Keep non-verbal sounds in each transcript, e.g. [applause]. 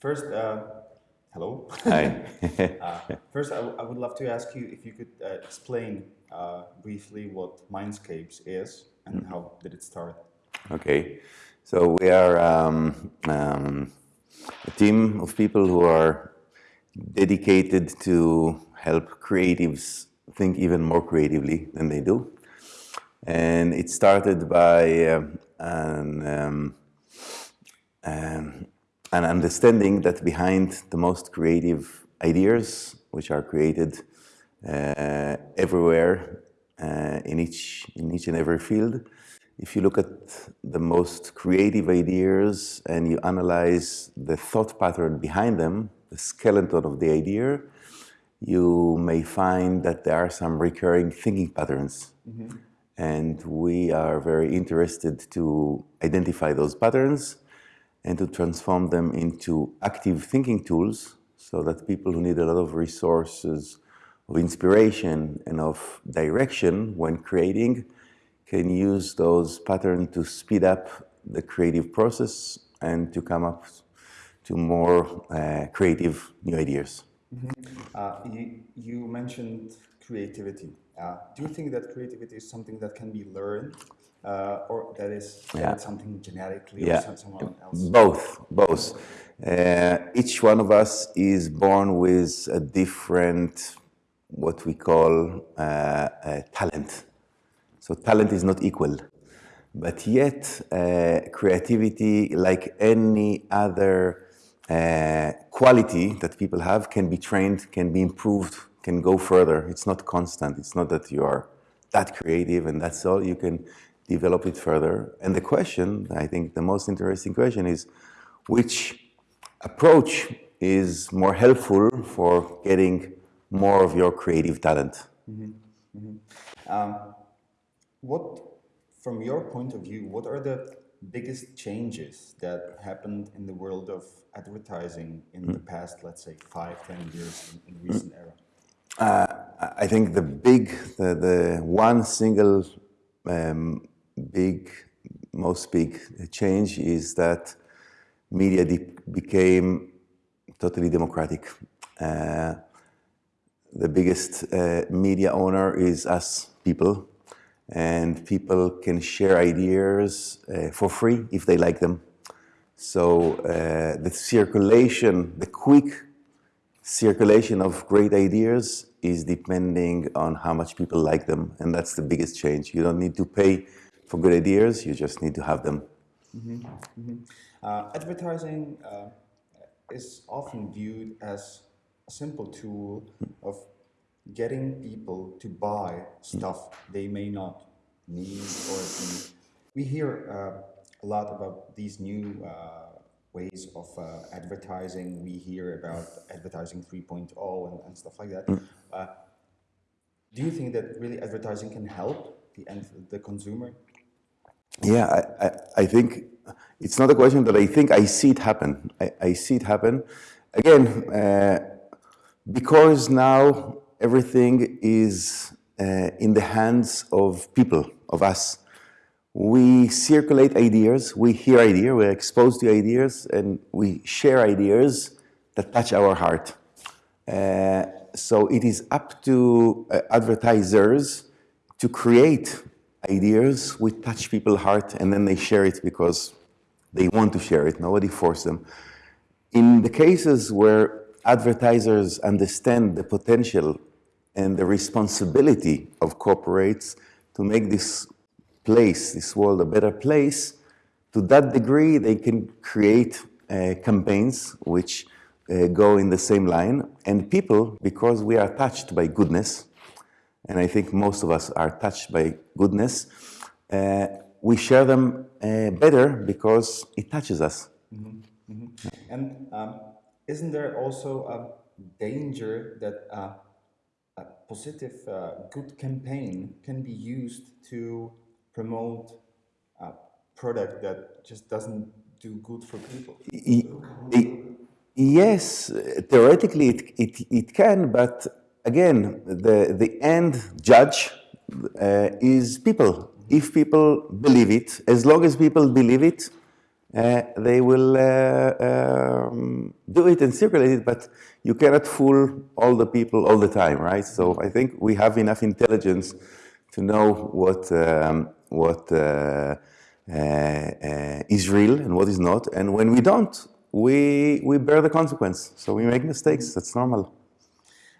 First, uh, hello. Hi. [laughs] uh, first, I, I would love to ask you if you could uh, explain uh, briefly what Mindscapes is and how did it start? Okay, so we are um, um, a team of people who are dedicated to help creatives think even more creatively than they do. And it started by um, an, um, um, an understanding that behind the most creative ideas, which are created uh, everywhere uh, in, each, in each and every field, if you look at the most creative ideas and you analyze the thought pattern behind them, the skeleton of the idea, you may find that there are some recurring thinking patterns. Mm -hmm. And we are very interested to identify those patterns and to transform them into active thinking tools so that people who need a lot of resources of inspiration and of direction when creating can use those patterns to speed up the creative process and to come up to more uh, creative new ideas. Mm -hmm. uh, you, you, mentioned creativity. Uh, do you think that creativity is something that can be learned uh, or that is yeah. something genetically yeah. or someone else? Both, both. Uh, each one of us is born with a different, what we call uh, talent so talent is not equal. But yet, uh, creativity, like any other uh, quality that people have, can be trained, can be improved, can go further. It's not constant. It's not that you are that creative and that's all. You can develop it further. And the question, I think the most interesting question is, which approach is more helpful for getting more of your creative talent? Mm -hmm. Mm -hmm. Um, what, from your point of view, what are the biggest changes that happened in the world of advertising in mm. the past, let's say, five, ten years in, in recent era? Uh, I think the big, the, the one single um, big, most big change is that media became totally democratic. Uh, the biggest uh, media owner is us people and people can share ideas uh, for free if they like them. So uh, the circulation, the quick circulation of great ideas is depending on how much people like them, and that's the biggest change. You don't need to pay for good ideas, you just need to have them. Mm -hmm. Mm -hmm. Uh, advertising uh, is often viewed as a simple tool of getting people to buy stuff they may not need or need. We hear uh, a lot about these new uh, ways of uh, advertising. We hear about advertising 3.0 and, and, stuff like that. Mm. Uh, do you think that really advertising can help the end, the consumer? Yeah, I, I, I, think it's not a question that I think I see it happen. I, I see it happen. Again, uh, because now everything is uh, in the hands of people, of us. We circulate ideas, we hear ideas, we're exposed to ideas, and we share ideas that touch our heart. Uh, so it is up to uh, advertisers to create ideas which touch people's heart and then they share it because they want to share it. Nobody forced them. In the cases where advertisers understand the potential and the responsibility of corporates to make this place, this world, a better place, to that degree, they can create uh, campaigns which uh, go in the same line. And people, because we are touched by goodness, and I think most of us are touched by goodness, uh, we share them uh, better because it touches us. Mm -hmm. Mm -hmm. And um, isn't there also a danger that uh, a positive, uh, good campaign can be used to promote a product that just doesn't do good for people? Yes, theoretically it, it, it can, but again, the, the end judge uh, is people. If people believe it, as long as people believe it, uh, they will uh, um, do it and circulate it, but you cannot fool all the people all the time, right? So I think we have enough intelligence to know what um, what uh, uh, uh, is real and what is not, and when we don't, we we bear the consequence. So we make mistakes. That's normal.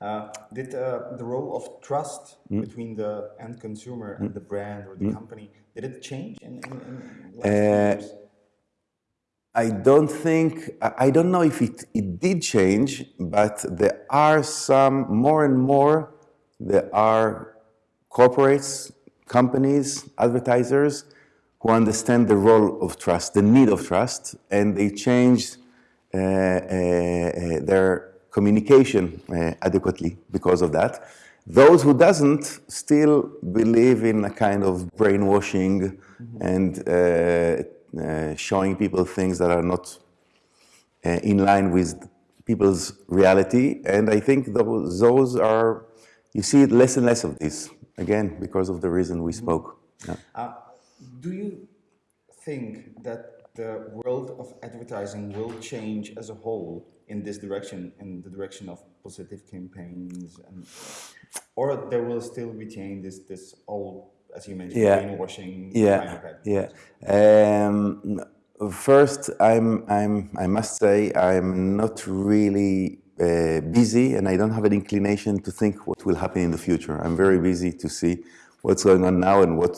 Uh, did uh, the role of trust mm. between the end consumer and mm. the brand or the mm. company did it change in, in, in uh. I don't think, I don't know if it, it did change, but there are some, more and more, there are corporates, companies, advertisers who understand the role of trust, the need of trust, and they change uh, uh, uh, their communication uh, adequately because of that. Those who doesn't still believe in a kind of brainwashing mm -hmm. and uh, uh, showing people things that are not uh, in line with people's reality. And I think those, those are, you see less and less of this, again, because of the reason we spoke. Yeah. Uh, do you think that the world of advertising will change as a whole in this direction, in the direction of positive campaigns, and, or they will still retain this, this old as you mentioned, yeah. greenwashing. Yeah, yeah. Um, first, I'm, I'm, I must say, I'm not really uh, busy, and I don't have an inclination to think what will happen in the future. I'm very busy to see what's going on now and what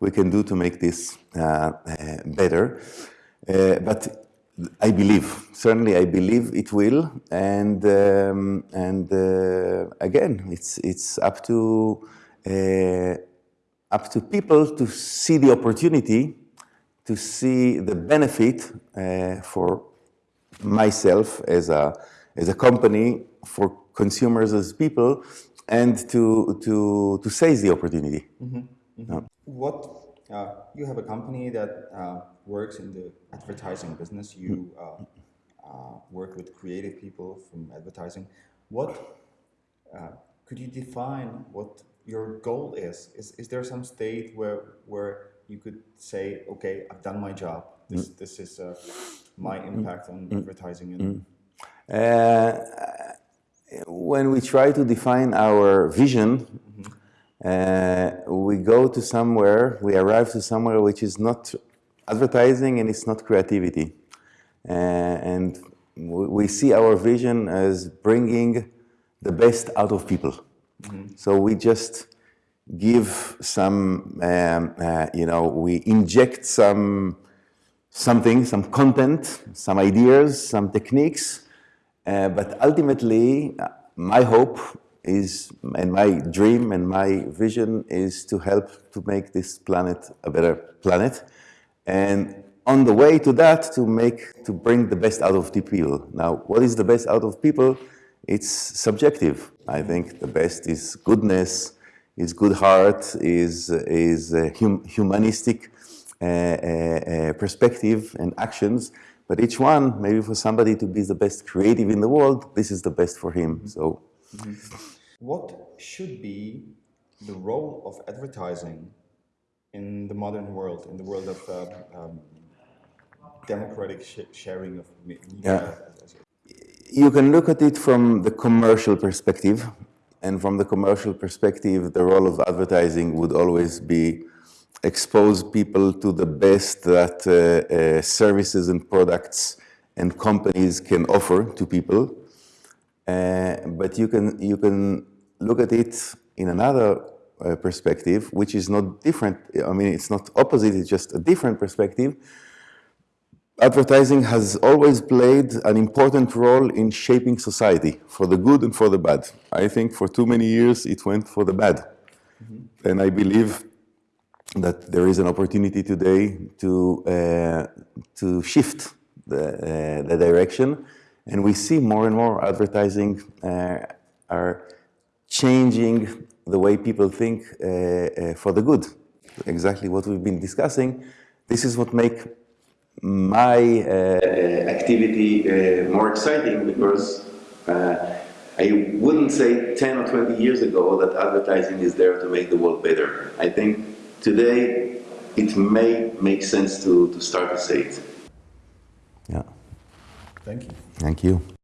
we can do to make this uh, uh, better. Uh, but I believe, certainly I believe it will, and um, and uh, again, it's it's up to uh, up to people to see the opportunity, to see the benefit uh, for myself as a, as a company, for consumers as people, and to, to, to seize the opportunity. Mm -hmm. Mm -hmm. What, uh, you have a company that uh, works in the advertising business. You mm. uh, uh, work with creative people from advertising. What, uh, could you define what your goal is. Is, is there some state where, where you could say, okay, I've done my job. This, mm. this is uh, my mm. impact on mm. advertising. And uh, when we try to define our vision, mm -hmm. uh, we go to somewhere, we arrive to somewhere which is not advertising and it's not creativity. Uh, and we see our vision as bringing the best out of people. Mm -hmm. So we just give some, um, uh, you know, we inject some something, some content, some ideas, some techniques, uh, but ultimately, uh, my hope is, and my dream and my vision is to help to make this planet a better planet. And on the way to that, to make, to bring the best out of the people. Now, what is the best out of people? It's subjective. I think the best is goodness, is good heart, is, is hum humanistic uh, uh, uh, perspective and actions. But each one, maybe for somebody to be the best creative in the world, this is the best for him. So, mm -hmm. what should be the role of advertising in the modern world, in the world of uh, um, democratic sh sharing of media? Yeah you can look at it from the commercial perspective. And from the commercial perspective, the role of advertising would always be expose people to the best that uh, uh, services and products and companies can offer to people. Uh, but you can, you can look at it in another uh, perspective, which is not different. I mean, it's not opposite, it's just a different perspective, advertising has always played an important role in shaping society for the good and for the bad. I think for too many years it went for the bad. Mm -hmm. And I believe that there is an opportunity today to, uh, to shift the, uh, the direction. And we see more and more advertising uh, are changing the way people think uh, uh, for the good. Exactly what we've been discussing. This is what makes my uh, activity uh, more exciting because uh, I wouldn't say 10 or 20 years ago that advertising is there to make the world better. I think today it may make sense to, to start to say it. Yeah. Thank you. Thank you.